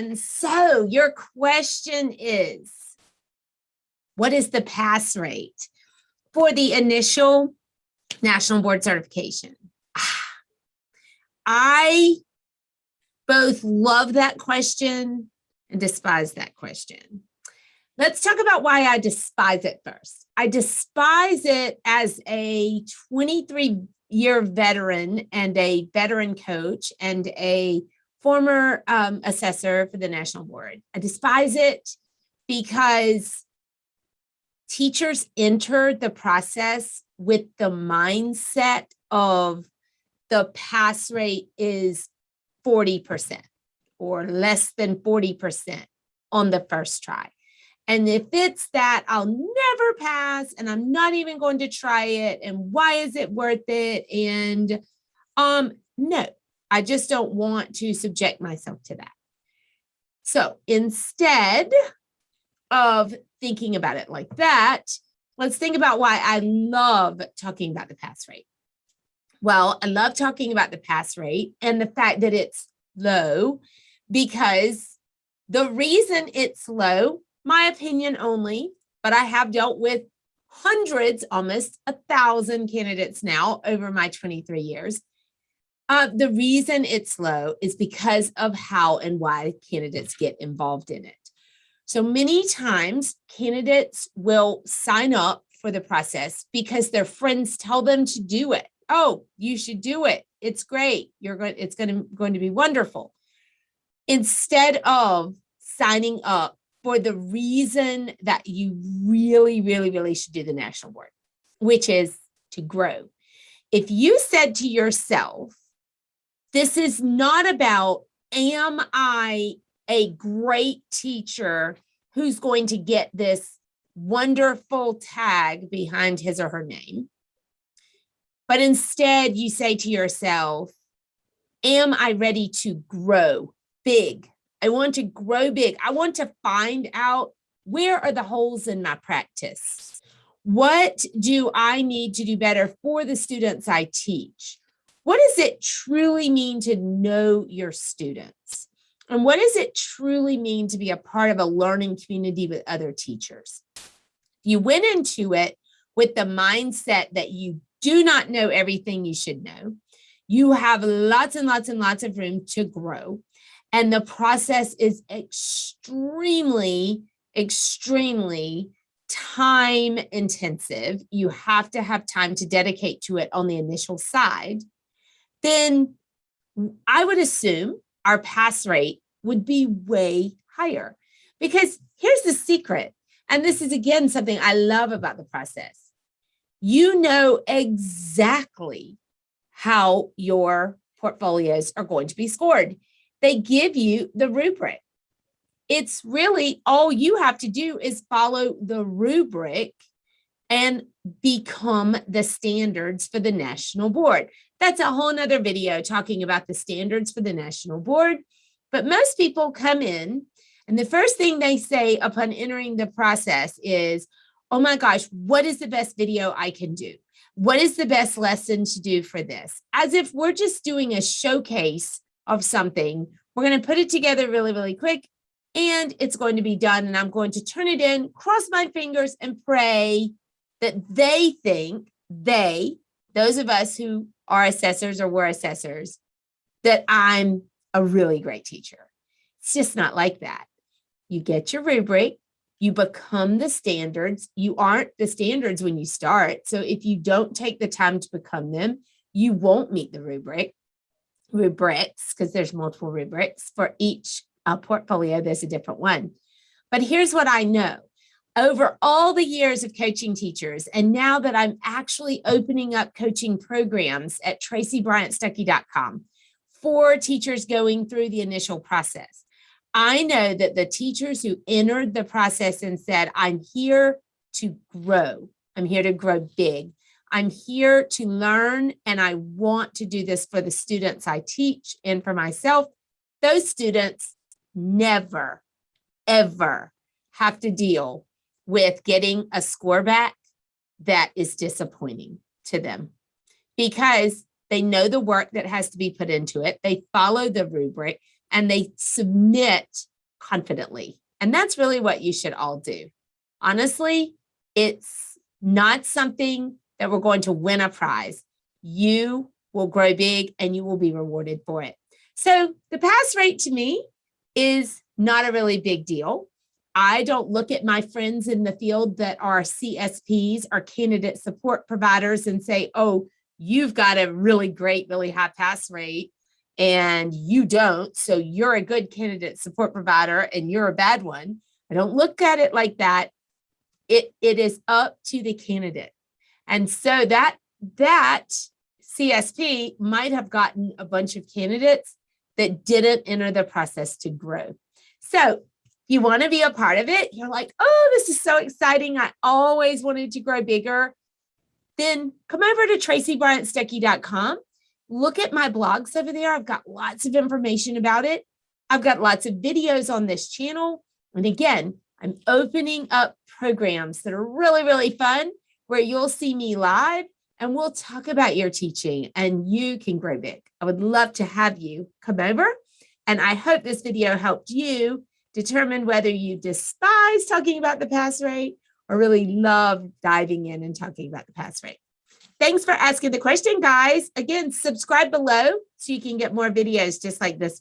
And so your question is, what is the pass rate for the initial national board certification? Ah, I both love that question and despise that question. Let's talk about why I despise it first. I despise it as a 23 year veteran and a veteran coach and a former um, assessor for the national board. I despise it because teachers enter the process with the mindset of the pass rate is 40% or less than 40% on the first try. And if it's that, I'll never pass and I'm not even going to try it. And why is it worth it? And um, no, I just don't want to subject myself to that. So instead of thinking about it like that, let's think about why I love talking about the pass rate. Well, I love talking about the pass rate and the fact that it's low because the reason it's low, my opinion only, but I have dealt with hundreds, almost a thousand candidates now over my 23 years. Uh, the reason it's low is because of how and why candidates get involved in it. So many times candidates will sign up for the process because their friends tell them to do it. Oh, you should do it. It's great. You're going, it's going to, going to be wonderful. Instead of signing up for the reason that you really, really, really should do the national board, which is to grow. If you said to yourself, this is not about, am I a great teacher who's going to get this wonderful tag behind his or her name. But instead you say to yourself, am I ready to grow big? I want to grow big. I want to find out where are the holes in my practice? What do I need to do better for the students I teach? What does it truly mean to know your students? And what does it truly mean to be a part of a learning community with other teachers? You went into it with the mindset that you do not know everything you should know. You have lots and lots and lots of room to grow. And the process is extremely, extremely time intensive. You have to have time to dedicate to it on the initial side. Then I would assume our pass rate would be way higher. Because here's the secret, and this is again something I love about the process. You know exactly how your portfolios are going to be scored. They give you the rubric. It's really all you have to do is follow the rubric and become the standards for the national board. That's a whole nother video talking about the standards for the national board. But most people come in and the first thing they say upon entering the process is, oh my gosh, what is the best video I can do? What is the best lesson to do for this? As if we're just doing a showcase of something. We're going to put it together really, really quick and it's going to be done. And I'm going to turn it in, cross my fingers and pray that they think they, those of us who are assessors or were assessors, that I'm a really great teacher. It's just not like that. You get your rubric, you become the standards. You aren't the standards when you start. So if you don't take the time to become them, you won't meet the rubric, rubrics, because there's multiple rubrics for each uh, portfolio, there's a different one. But here's what I know. Over all the years of coaching teachers, and now that I'm actually opening up coaching programs at tracybryantstuckey.com, for teachers going through the initial process. I know that the teachers who entered the process and said, I'm here to grow. I'm here to grow big. I'm here to learn and I want to do this for the students I teach and for myself. Those students never, ever have to deal with getting a score back that is disappointing to them because they know the work that has to be put into it. They follow the rubric and they submit confidently. And that's really what you should all do. Honestly, it's not something that we're going to win a prize. You will grow big and you will be rewarded for it. So the pass rate to me is not a really big deal. I don't look at my friends in the field that are CSPs or candidate support providers and say, oh, you've got a really great, really high pass rate and you don't. So you're a good candidate support provider and you're a bad one. I don't look at it like that. It, it is up to the candidate. And so that, that CSP might have gotten a bunch of candidates that didn't enter the process to grow. So you want to be a part of it. You're like, oh, this is so exciting. I always wanted to grow bigger. Then come over to tracybryantstuckey.com. Look at my blogs over there. I've got lots of information about it. I've got lots of videos on this channel. And again, I'm opening up programs that are really, really fun where you'll see me live and we'll talk about your teaching and you can grow big. I would love to have you come over. And I hope this video helped you determine whether you despise talking about the pass rate or really love diving in and talking about the pass rate. Thanks for asking the question, guys. Again, subscribe below so you can get more videos just like this